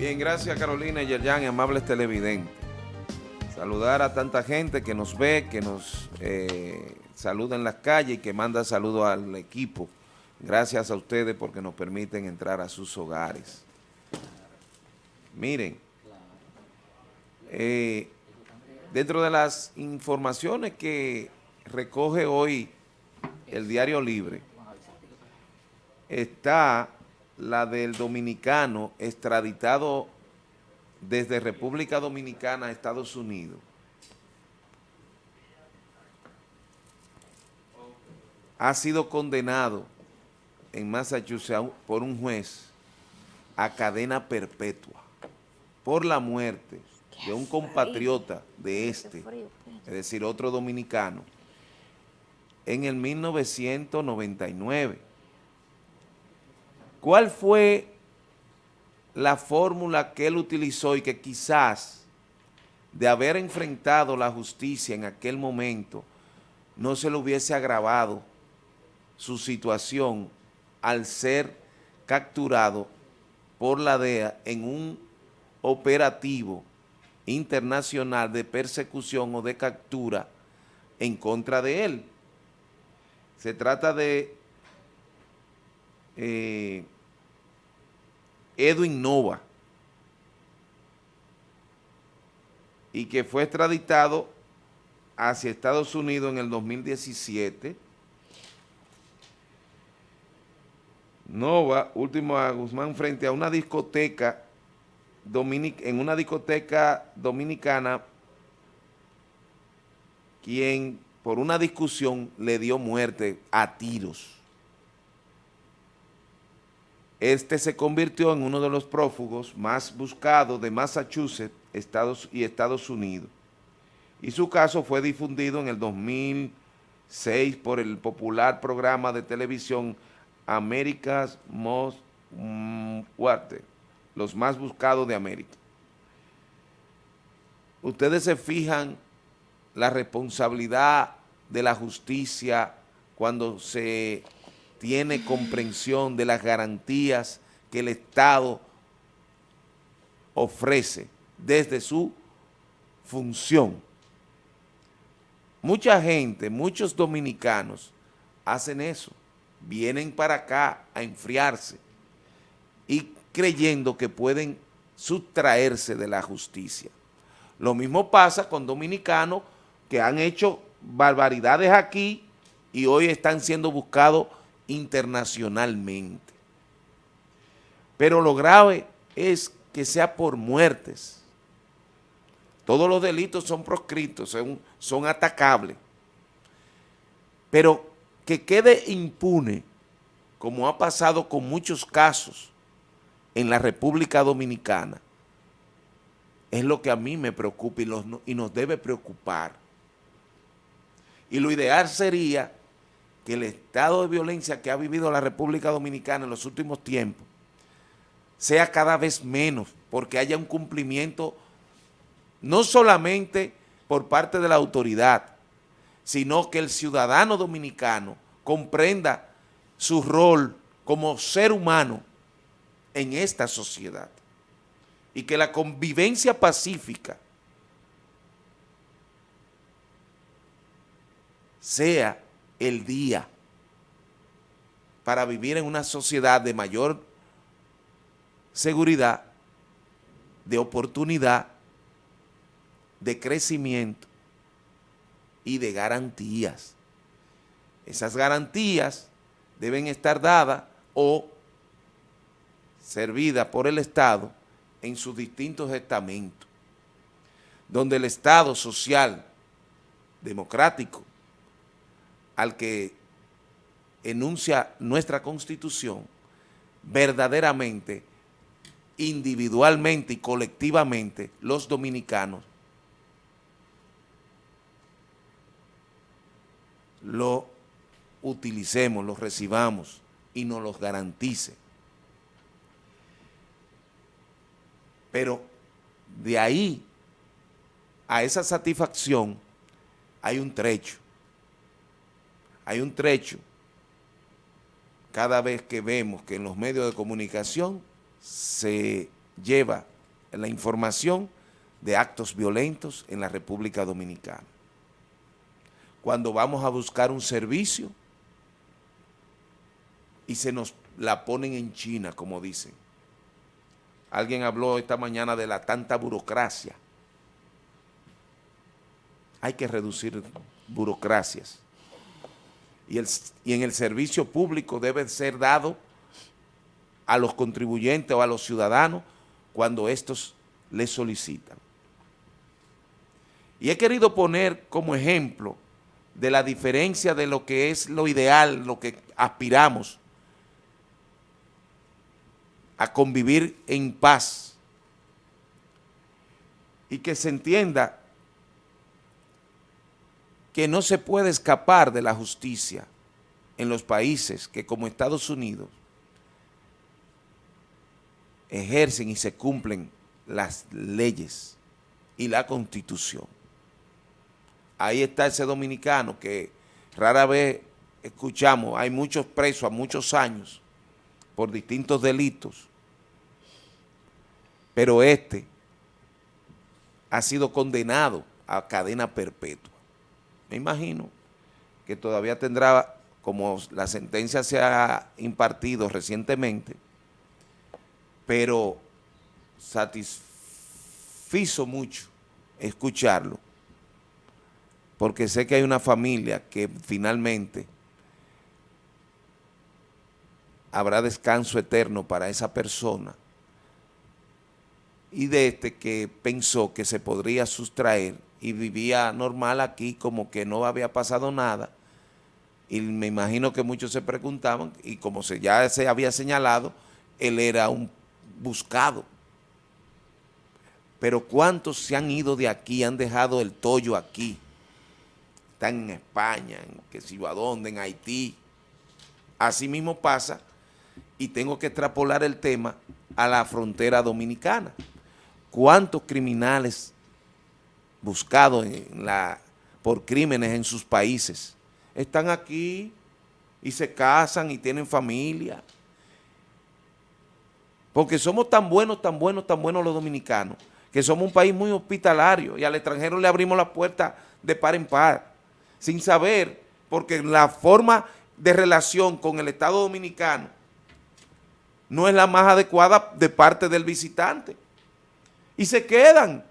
Bien, gracias Carolina y Yerjan, amables televidentes. Saludar a tanta gente que nos ve, que nos eh, saluda en las calles y que manda saludos al equipo. Gracias a ustedes porque nos permiten entrar a sus hogares. Miren, eh, dentro de las informaciones que recoge hoy el Diario Libre, está la del dominicano extraditado desde República Dominicana a Estados Unidos. Ha sido condenado en Massachusetts por un juez a cadena perpetua por la muerte de un compatriota de este, es decir, otro dominicano, en el 1999 ¿Cuál fue la fórmula que él utilizó y que quizás de haber enfrentado la justicia en aquel momento no se le hubiese agravado su situación al ser capturado por la DEA en un operativo internacional de persecución o de captura en contra de él. Se trata de eh, Edwin Nova y que fue extraditado hacia Estados Unidos en el 2017. Nova, último a Guzmán, frente a una discoteca en una discoteca dominicana, quien por una discusión le dio muerte a tiros. Este se convirtió en uno de los prófugos más buscados de Massachusetts Estados y Estados Unidos. Y su caso fue difundido en el 2006 por el popular programa de televisión America's Most Wanted, los más buscados de América. Ustedes se fijan la responsabilidad de la justicia cuando se tiene comprensión de las garantías que el Estado ofrece desde su función. Mucha gente, muchos dominicanos hacen eso, vienen para acá a enfriarse y creyendo que pueden sustraerse de la justicia. Lo mismo pasa con dominicanos que han hecho barbaridades aquí y hoy están siendo buscados internacionalmente. Pero lo grave es que sea por muertes. Todos los delitos son proscritos, son, son atacables. Pero que quede impune, como ha pasado con muchos casos en la República Dominicana, es lo que a mí me preocupa y, y nos debe preocupar. Y lo ideal sería que el estado de violencia que ha vivido la República Dominicana en los últimos tiempos sea cada vez menos, porque haya un cumplimiento no solamente por parte de la autoridad, sino que el ciudadano dominicano comprenda su rol como ser humano en esta sociedad y que la convivencia pacífica sea el día para vivir en una sociedad de mayor seguridad, de oportunidad, de crecimiento y de garantías. Esas garantías deben estar dadas o servidas por el Estado en sus distintos estamentos, donde el Estado social, democrático, al que enuncia nuestra Constitución, verdaderamente, individualmente y colectivamente, los dominicanos lo utilicemos, lo recibamos y nos los garantice. Pero de ahí a esa satisfacción hay un trecho hay un trecho cada vez que vemos que en los medios de comunicación se lleva la información de actos violentos en la República Dominicana. Cuando vamos a buscar un servicio y se nos la ponen en China, como dicen. Alguien habló esta mañana de la tanta burocracia. Hay que reducir burocracias. Y, en el servicio público debe ser dado a los contribuyentes o a los ciudadanos cuando estos les solicitan. Y he querido poner como ejemplo de la diferencia de lo que es lo ideal, lo que aspiramos a convivir en paz y que se entienda que no se puede escapar de la justicia en los países que como Estados Unidos ejercen y se cumplen las leyes y la constitución. Ahí está ese dominicano que rara vez escuchamos, hay muchos presos a muchos años por distintos delitos, pero este ha sido condenado a cadena perpetua. Me imagino que todavía tendrá, como la sentencia se ha impartido recientemente, pero satisfizo mucho escucharlo, porque sé que hay una familia que finalmente habrá descanso eterno para esa persona y de este que pensó que se podría sustraer y vivía normal aquí como que no había pasado nada y me imagino que muchos se preguntaban y como se, ya se había señalado, él era un buscado. Pero ¿cuántos se han ido de aquí, han dejado el tollo aquí? Están en España, en que si a dónde, en Haití. Así mismo pasa y tengo que extrapolar el tema a la frontera dominicana cuántos criminales buscados en la, por crímenes en sus países. Están aquí y se casan y tienen familia. Porque somos tan buenos, tan buenos, tan buenos los dominicanos, que somos un país muy hospitalario y al extranjero le abrimos la puerta de par en par, sin saber, porque la forma de relación con el Estado Dominicano no es la más adecuada de parte del visitante. Y se quedan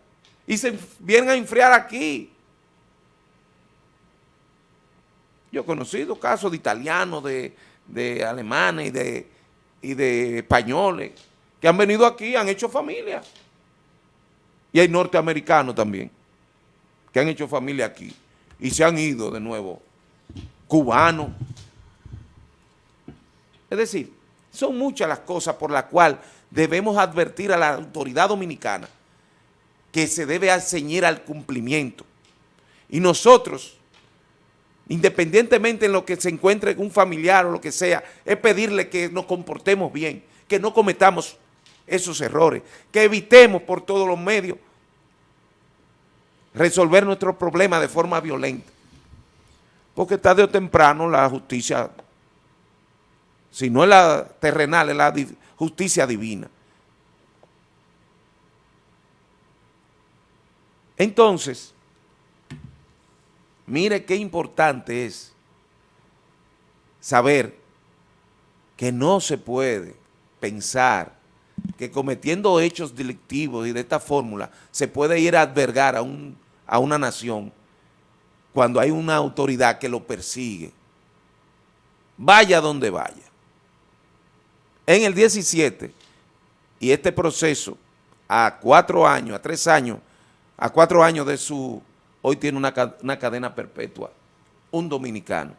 y se vienen a enfriar aquí. Yo he conocido casos de italianos, de, alemanes y de, y de españoles que han venido aquí, han hecho familia. Y hay norteamericanos también que han hecho familia aquí y se han ido de nuevo, cubanos. Es decir, son muchas las cosas por las cuales debemos advertir a la autoridad dominicana que se debe ceñir al cumplimiento. Y nosotros, independientemente en lo que se encuentre un familiar o lo que sea, es pedirle que nos comportemos bien, que no cometamos esos errores, que evitemos por todos los medios resolver nuestros problemas de forma violenta. Porque tarde o temprano la justicia, si no es la terrenal, es la justicia divina. Entonces, mire qué importante es saber que no se puede pensar que cometiendo hechos delictivos y de esta fórmula se puede ir a albergar a, un, a una nación cuando hay una autoridad que lo persigue. Vaya donde vaya. En el 17, y este proceso a cuatro años, a tres años a cuatro años de su, hoy tiene una, cadena perpetua, un dominicano,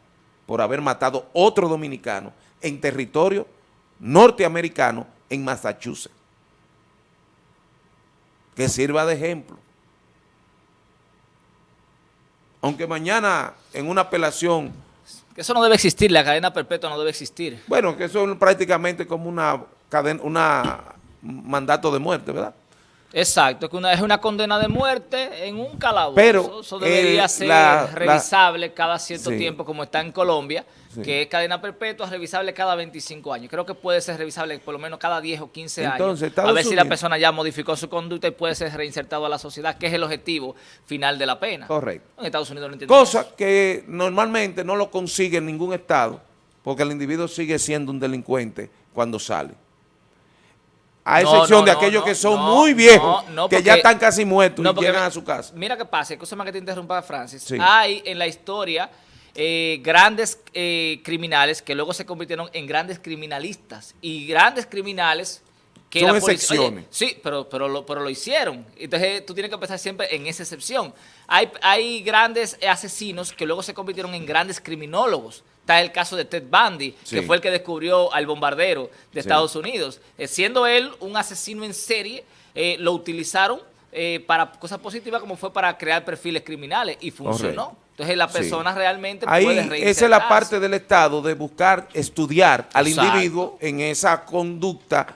por haber matado otro dominicano en territorio norteamericano en Massachusetts. Que sirva de ejemplo. Aunque mañana en una apelación... Que eso no debe existir, la cadena perpetua no debe existir. Bueno, que eso es prácticamente como una cadena, una mandato de muerte, ¿verdad? Exacto, que una, es una condena de muerte en un calabozo. Pero, Eso debería eh, ser la- revisable cada cierto Sí. tiempo, como está en Colombia, Sí. que es cadena perpetua, revisable cada 25 años. Creo que puede ser revisable por lo menos cada 10 o 15 Entonces, años. A ver si la persona ya modificó su conducta y puede ser reinsertado a la sociedad, que es el objetivo final de la pena. Correcto. En Estados Unidos no entienden Cosa que normalmente no lo consigue en ningún estado, porque el individuo sigue siendo un delincuente cuando sale. A excepción no, de aquellos no, que son muy viejos, que ya están casi muertos y llegan a su casa. Mira qué pasa, escúchame que te interrumpa, Francis. Sí. Hay en la historia eh, grandes eh, criminales que luego se convirtieron en grandes criminalistas y grandes criminales que Son la excepciones. Oye, sí, pero, pero, lo, pero lo hicieron. Entonces tú tienes que pensar siempre en esa excepción. Hay, hay grandes asesinos que luego se convirtieron en grandes criminólogos. Está el caso de Ted Bundy, Sí. que fue el que descubrió al bombardero de Sí. Estados Unidos. Eh, siendo él un asesino en serie, eh, lo utilizaron eh, para cosas positivas como fue para crear perfiles criminales y funcionó. Correcto. Entonces la Sí. persona realmente Ahí puede esa es la parte del Estado de buscar estudiar al Exacto. individuo en esa conducta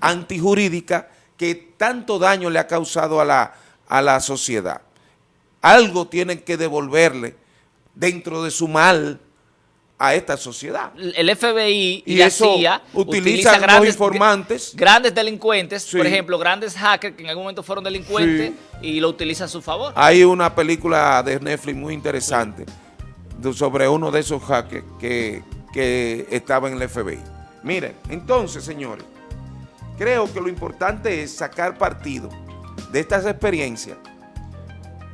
antijurídica que tanto daño le ha causado a la, a la sociedad. Algo tienen que devolverle dentro de su mal a esta sociedad. el FBI y, Y la eso CIA utilizan utiliza los informantes. grandes delincuentes, Sí. por ejemplo, grandes hackers que en algún momento fueron delincuentes y lo utilizan a su favor. Hay una película de Netflix muy interesante sobre uno de esos hackers que, que estaba en el FBI. Miren, entonces, señores, creo que lo importante es sacar partido de estas experiencias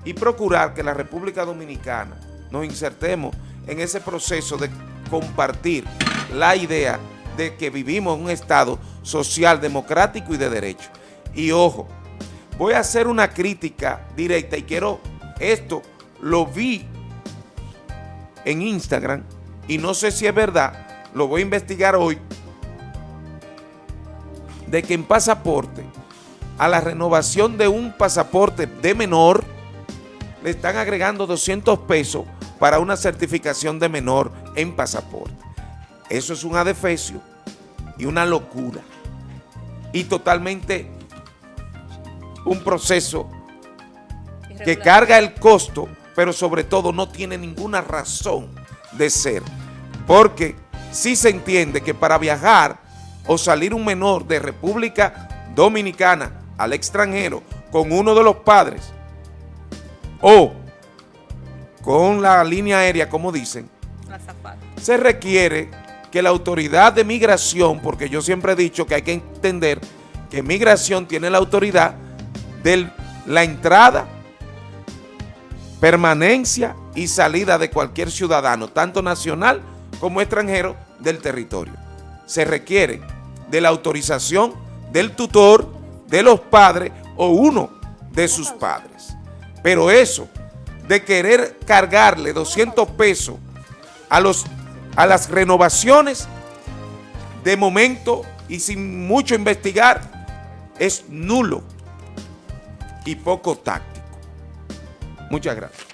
y procurar que la República Dominicana nos insertemos en ese proceso de compartir la idea de que vivimos en un Estado social, democrático y de derecho. Y ojo, voy a hacer una crítica directa y quiero, esto lo vi en Instagram y no sé si es verdad, lo voy a investigar hoy, de que en pasaporte, a la renovación de un pasaporte de menor, le están agregando 200 pesos para una certificación de menor en pasaporte. Eso es un adefesio y una locura. Y totalmente un proceso que carga el costo, pero sobre todo no tiene ninguna razón de ser. Porque sí se entiende que para viajar o salir un menor de República Dominicana al extranjero con uno de los padres o con la línea aérea, como dicen, se requiere que la autoridad de migración, porque yo siempre he dicho que hay que entender que migración tiene la autoridad de la entrada, permanencia y salida de cualquier ciudadano, tanto nacional como extranjero, del territorio. Se requiere de la autorización del tutor, de los padres o uno de sus padres. Pero eso de querer cargarle 200 pesos a, los, a las renovaciones, de momento y sin mucho investigar, es nulo y poco táctico. Muchas gracias.